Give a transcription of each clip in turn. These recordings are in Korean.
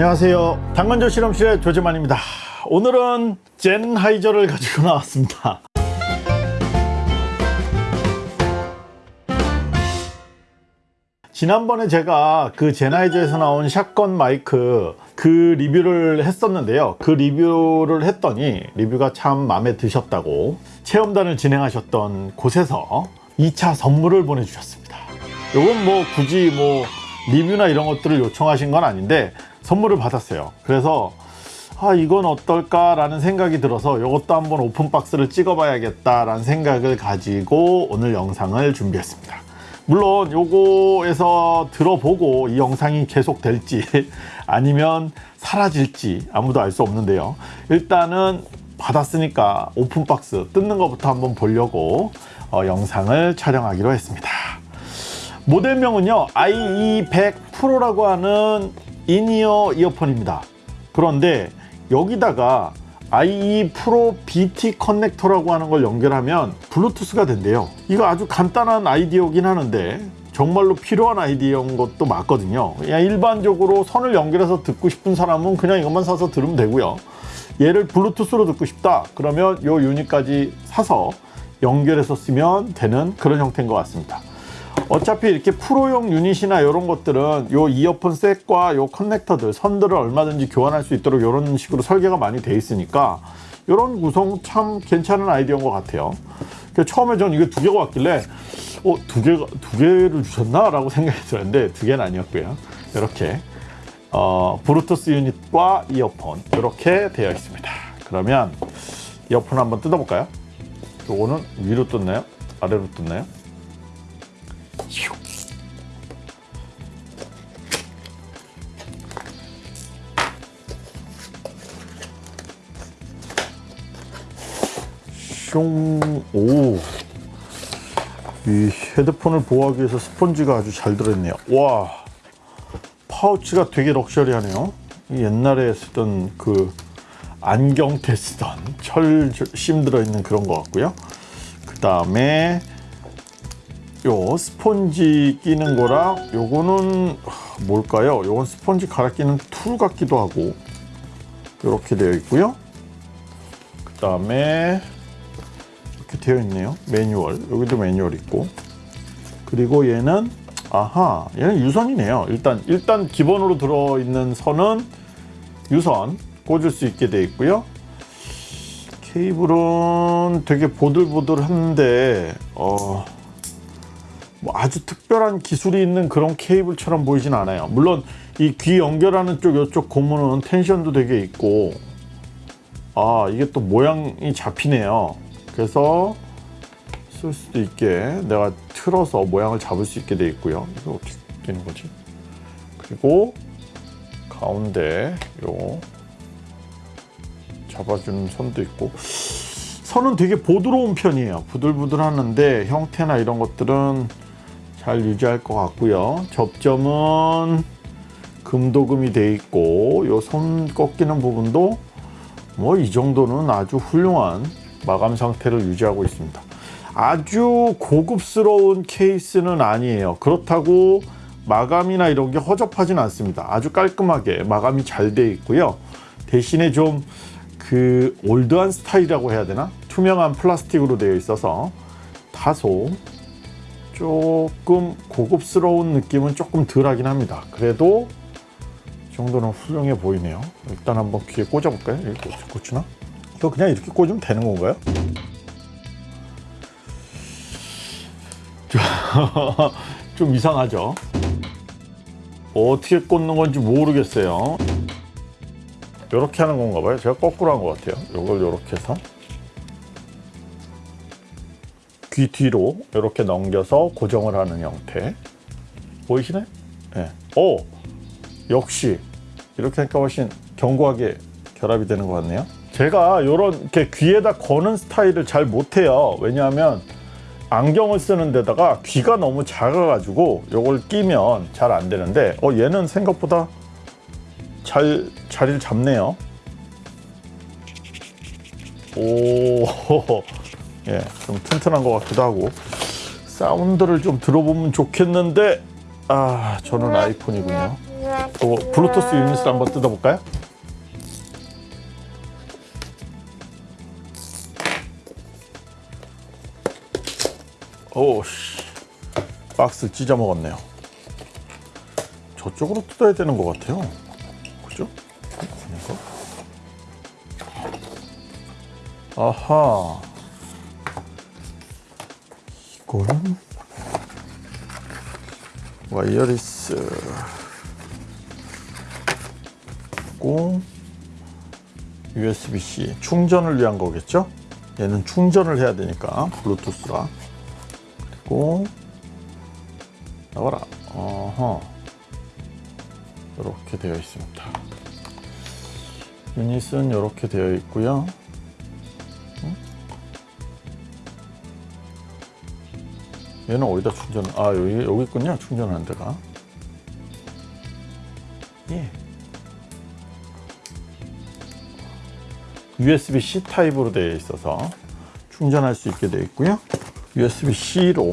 안녕하세요. 당근조 실험실의 조재만입니다. 오늘은 젠하이저를 가지고 나왔습니다. 지난번에 제가 그 제나이저에서 나온 샷건 마이크 그 리뷰를 했었는데요. 그 리뷰를 했더니 리뷰가 참 마음에 드셨다고 체험단을 진행하셨던 곳에서 2차 선물을 보내주셨습니다. 이건 뭐 굳이 뭐 리뷰나 이런 것들을 요청하신 건 아닌데 선물을 받았어요. 그래서 아 이건 어떨까 라는 생각이 들어서 이것도 한번 오픈박스를 찍어 봐야겠다 라는 생각을 가지고 오늘 영상을 준비했습니다. 물론 요거에서 들어보고 이 영상이 계속 될지 아니면 사라질지 아무도 알 수 없는데요. 일단은 받았으니까 오픈박스 뜯는 것부터 한번 보려고 어, 영상을 촬영하기로 했습니다. 모델명은요 IE100 프로라고 하는 in-ear 이어폰입니다. 그런데 여기다가 IE 프로 BT 커넥터라고 하는 걸 연결하면 블루투스가 된대요. 이거 아주 간단한 아이디어긴 하는데 정말로 필요한 아이디어인 것도 맞거든요. 그냥 일반적으로 선을 연결해서 듣고 싶은 사람은 그냥 이것만 사서 들으면 되고요. 얘를 블루투스로 듣고 싶다. 그러면 요 유닛까지 사서 연결해서 쓰면 되는 그런 형태인 것 같습니다 어차피 이렇게 프로용 유닛이나 이런 것들은 요 이어폰 셋과 요 커넥터들 선들을 얼마든지 교환할 수 있도록 이런 식으로 설계가 많이 돼 있으니까 이런 구성 참 괜찮은 아이디어인 것 같아요 처음에 저는 이게 두 개가 왔길래 어, 두 개가 두 개를 주셨나? 라고 생각이 들었는데 두 개는 아니었고요 이렇게 어, 브루투스 유닛과 이어폰 이렇게 되어 있습니다 그러면 이어폰 한번 뜯어볼까요? 요거는 위로 뜯나요? 아래로 뜯나요? 숑, 오. 이 헤드폰을 보호하기 위해서 스펀지가 아주 잘 들어있네요. 와, 파우치가 되게 럭셔리하네요. 옛날에 쓰던 그 안경 테 쓰던 철 심 들어있는 그런 것 같고요. 그 다음에 요 스펀지 끼는 거랑 요거는 뭘까요? 요건 스펀지 갈아 끼는 툴 같기도 하고 이렇게 되어 있고요. 그 다음에 이렇게 되어 있네요. 매뉴얼 여기도 매뉴얼 있고 그리고 얘는 아하 얘는 유선이네요. 일단 일단 기본으로 들어있는 선은 유선 꽂을 수 있게 되어 있고요. 케이블은 되게 보들보들한데 어. 뭐 아주 특별한 기술이 있는 그런 케이블처럼 보이진 않아요. 물론 이 귀 연결하는 쪽 이쪽 고무는 텐션도 되게 있고 아 이게 또 모양이 잡히네요. 그래서 쓸 수도 있게 내가 틀어서 모양을 잡을 수 있게 돼 있고요. 이거 어떻게 되는 거지? 그리고 가운데 요 잡아주는 선도 있고. 선은 되게 보드러운 편이에요. 부들부들 하는데 형태나 이런 것들은 잘 유지할 것 같고요. 접점은 금도금이 돼 있고 요 손 꺾이는 부분도 뭐 이 정도는 아주 훌륭한 마감 상태를 유지하고 있습니다. 아주 고급스러운 케이스는 아니에요. 그렇다고 마감이나 이런 게 허접하진 않습니다. 아주 깔끔하게 마감이 잘 돼 있고요. 대신에 좀 그 올드한 스타일이라고 해야 되나? 투명한 플라스틱으로 되어 있어서 다소 조금 고급스러운 느낌은 조금 덜하긴 합니다 그래도 이 정도는 훌륭해 보이네요 일단 한번 귀에 꽂아 볼까요? 이렇게 꽂히나? 이거 그냥 이렇게 꽂으면 되는 건가요? 좀 이상하죠? 어떻게 꽂는 건지 모르겠어요 이렇게 하는 건가 봐요 제가 거꾸로 한 것 같아요 이걸 이렇게 해서 귀 뒤로 이렇게 넘겨서 고정을 하는 형태. 보이시나요? 네. 오! 역시 이렇게 하니까 훨씬 견고하게 결합이 되는 것 같네요. 제가 이런 이렇게 귀에다 거는 스타일을 잘 못해요. 왜냐하면 안경을 쓰는 데다가 귀가 너무 작아 가지고 이걸 끼면 잘 안 되는데 어 얘는 생각보다 잘 자리를 잡네요. 오 예, 좀 튼튼한 것 같기도 하고 사운드를 좀 들어보면 좋겠는데 아 저는 아이폰이군요 또 블루투스 유닛을 한번 뜯어볼까요? 오씨 박스 찢어 먹었네요. 저쪽으로 뜯어야 되는 것 같아요. 그죠? 아하. 이거는 와이어리스 고 USB-C 충전을 위한 거겠죠? 얘는 충전을 해야 되니까 블루투스라 그리고 나와라. 어허. 이렇게 되어 있습니다. 유닛은 이렇게 되어 있고요 얘는 어디다 충전 아 여기 여기 있군요 충전하는 데가 예 USB-C 타입으로 되어 있어서 충전할 수 있게 되어 있고요. USB-C로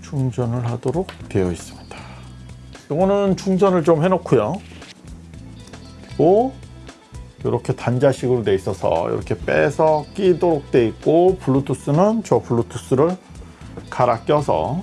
충전을 하도록 되어 있습니다. 이거는 충전을 좀 해놓고요. 그리고 이렇게 단자식으로 되어 있어서 이렇게 빼서 끼도록 되어 있고 블루투스는 저 블루투스를 갈아 껴서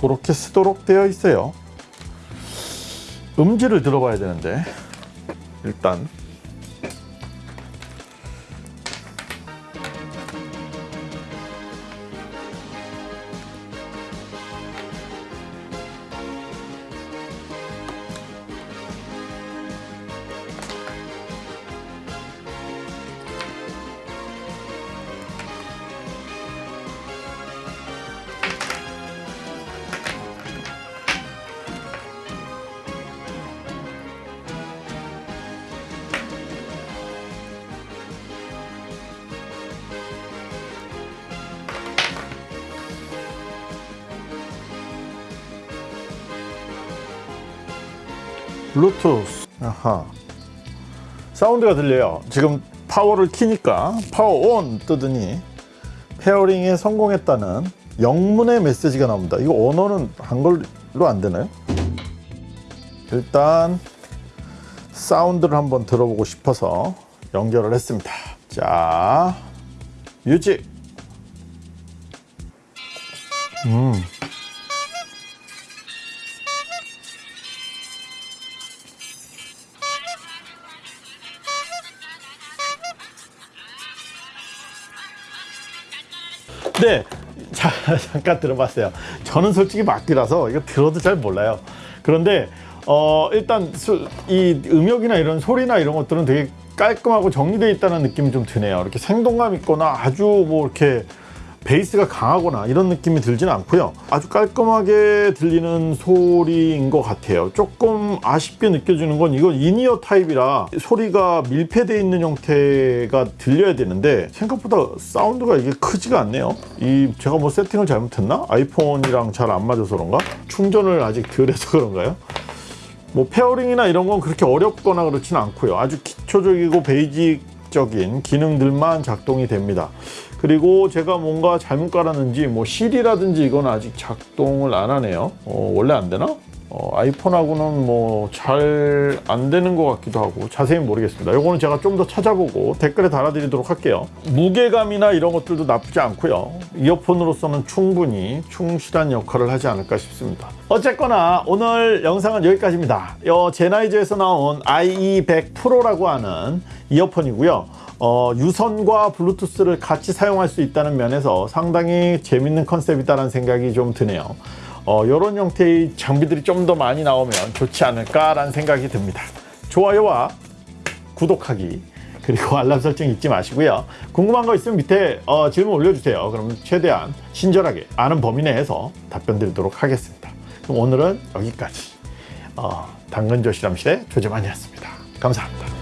그렇게 쓰도록 되어 있어요. 음질을 들어봐야 되는데 일단 블루투스. 아하. 사운드가 들려요. 지금 파워를 키니까 power on 뜨더니 pairing에 성공했다는 영문의 메시지가 나옵니다. 이거 언어는 한글로 안 되나요? 일단 사운드를 한번 들어보고 싶어서 연결을 했습니다. 자 music. 음 네, 자, 잠깐 들어봤어요. 저는 솔직히 막기라서 이거 들어도 잘 몰라요. 그런데 어, 일단 수, 이 음역이나 이런 소리나 이런 것들은 되게 깔끔하고 정리되어 있다는 느낌이 좀 드네요. 이렇게 생동감 있거나 아주 뭐 이렇게 베이스가 강하거나 이런 느낌이 들지는 않고요. 아주 깔끔하게 들리는 소리인 것 같아요. 조금 아쉽게 느껴지는 건 이건 이니어 타입이라 소리가 밀폐되어 있는 형태가 들려야 되는데 생각보다 사운드가 이게 크지가 않네요. 이 제가 뭐 세팅을 잘못했나? 아이폰이랑 잘 안 맞아서 그런가? 충전을 아직 덜 해서 그런가요? 뭐 pairing이나 이런 건 그렇게 어렵거나 그렇지는 않고요. 아주 기초적이고 basic적인 기능들만 작동이 됩니다. 그리고 제가 뭔가 잘못 깔았는지 뭐 시리라든지 이건 아직 작동을 안 하네요. 어, 원래 안 되나? 어, 아이폰하고는 뭐 잘 안 되는 것 같기도 하고 자세히 모르겠습니다. 이거는 제가 좀 더 찾아보고 댓글에 달아드리도록 할게요. 무게감이나 이런 것들도 나쁘지 않고요. 이어폰으로서는 충분히 충실한 역할을 하지 않을까 싶습니다. 어쨌거나 오늘 영상은 여기까지입니다. 어, 젠하이저에서 나온 IE100 프로라고 하는 이어폰이고요. 어, 유선과 블루투스를 같이 사용할 수 있다는 면에서 상당히 재밌는 컨셉이다라는 생각이 좀 드네요. 어, 이런 형태의 장비들이 좀 더 많이 나오면 좋지 않을까라는 생각이 듭니다. 좋아요와 구독하기 그리고 알람 설정 잊지 마시고요. 궁금한 거 있으면 밑에 어, 질문 올려주세요. 그럼 최대한 친절하게 아는 범위 내에서 답변 드리도록 하겠습니다. 그럼 오늘은 여기까지 어, 당근조실험실의 조재만이었습니다. 감사합니다.